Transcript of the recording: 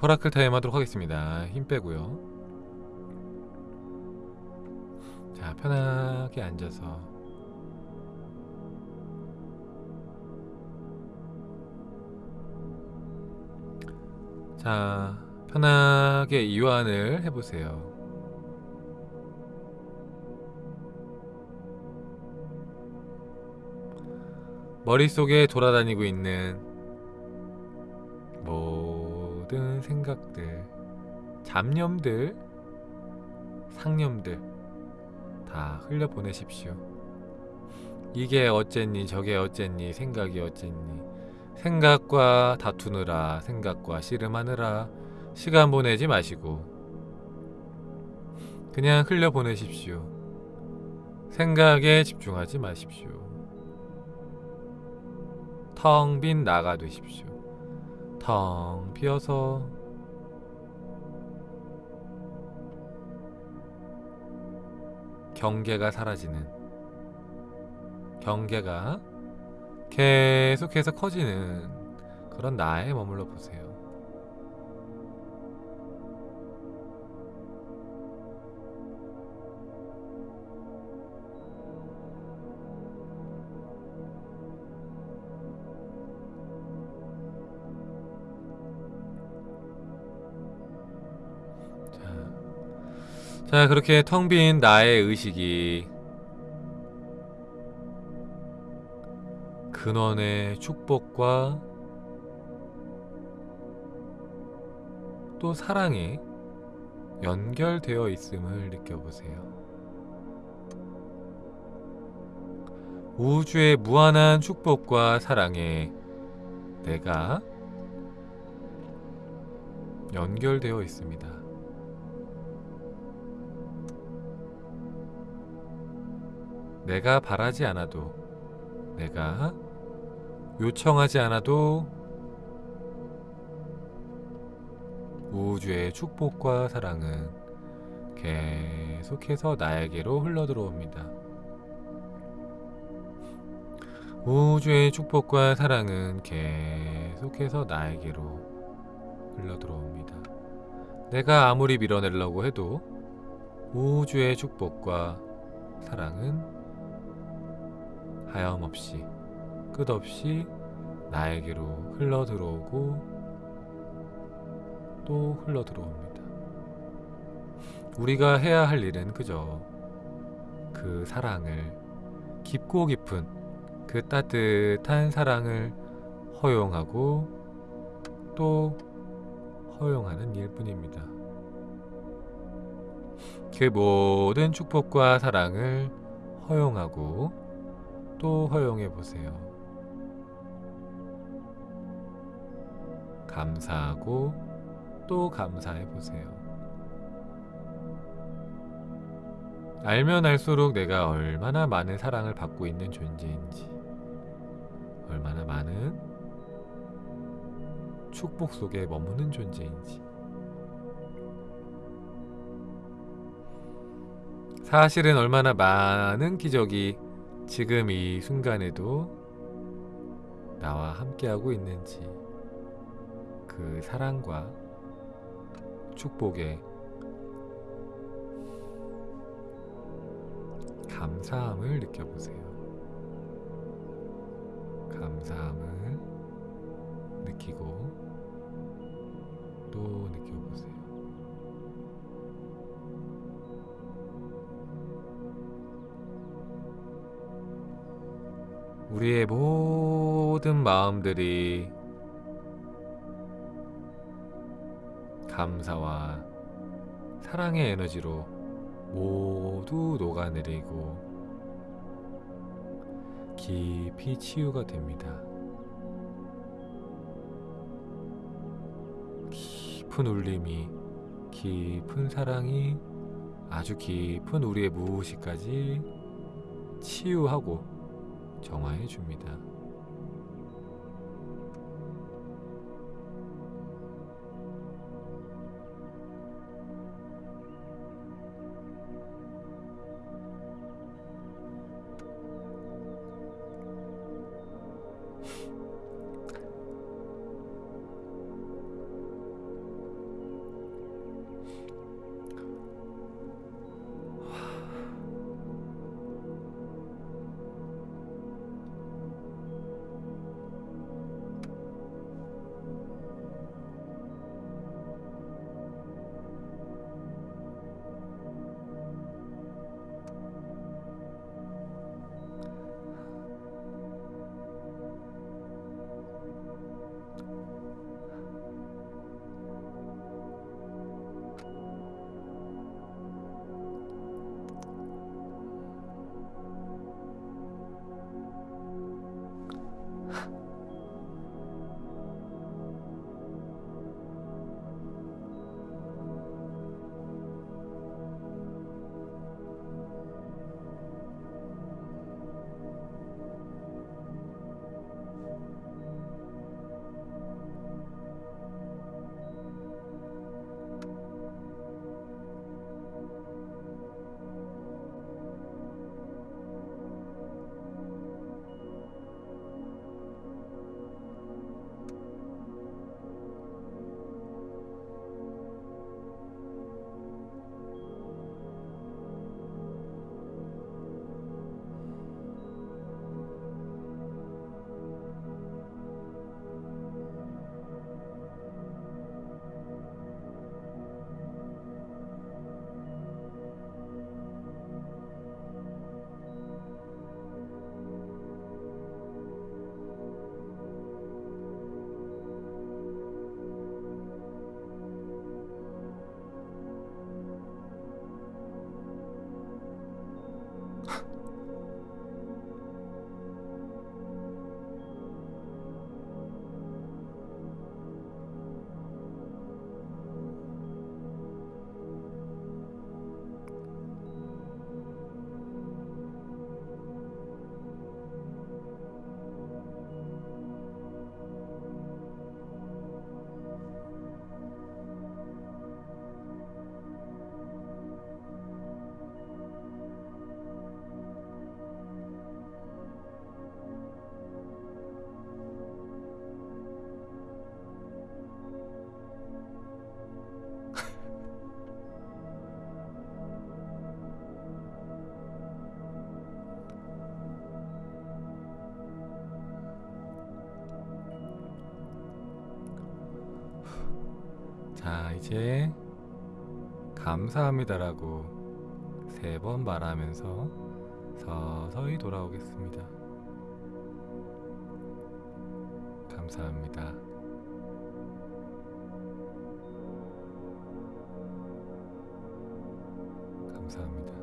퍼라클 타임 하도록 하겠습니다. 힘 빼고요. 자, 편하게 앉아서 자, 편하게 이완을 해보세요. 머릿속에 돌아다니고 있는 모든 생각들, 잡념들, 상념들 다 흘려보내십시오. 이게 어쨌니 저게 어쨌니 생각이 어쨌니 생각과 다투느라 생각과 씨름하느라 시간 보내지 마시고 그냥 흘려보내십시오. 생각에 집중하지 마십시오. 텅 빈 나가 되십시오. 텅 비어서 경계가 사라지는 경계가 계속해서 커지는 그런 나에 머물러 보세요. 자, 자 그렇게 텅 빈 나의 의식이 근원의 축복과 또 사랑에 연결되어 있음을 느껴보세요. 우주의 무한한 축복과 사랑에 내가 연결되어 있습니다. 내가 바라지 않아도 내가 요청하지 않아도 우주의 축복과 사랑은 계속해서 나에게로 흘러들어옵니다. 우주의 축복과 사랑은 계속해서 나에게로 흘러들어옵니다. 내가 아무리 밀어내려고 해도 우주의 축복과 사랑은 하염없이 끝없이 나에게로 흘러들어오고 또 흘러들어옵니다. 우리가 해야 할 일은 그저 그 사랑을 깊고 깊은 그 따뜻한 사랑을 허용하고 또 허용하는 일뿐입니다. 그 모든 축복과 사랑을 허용하고 또 허용해 보세요. 감사하고 또 감사해 보세요. 알면 알수록 내가 얼마나 많은 사랑을 받고 있는 존재인지, 얼마나 많은 축복 속에 머무는 존재인지. 사실은 얼마나 많은 기적이 지금 이 순간에도 나와 함께하고 있는지 그 사랑과 축복에 감사함을 느껴보세요. 감사함을 느끼고 우리의 모든 마음들이 감사와 사랑의 에너지로 모두 녹아내리고 깊이 치유가 됩니다. 깊은 울림이, 깊은 사랑이 아주 깊은 우리의 무의식까지 치유하고 정화해 줍니다. 자, 이제 감사합니다라고 세 번 말하면서 서서히 돌아오겠습니다. 감사합니다. 감사합니다.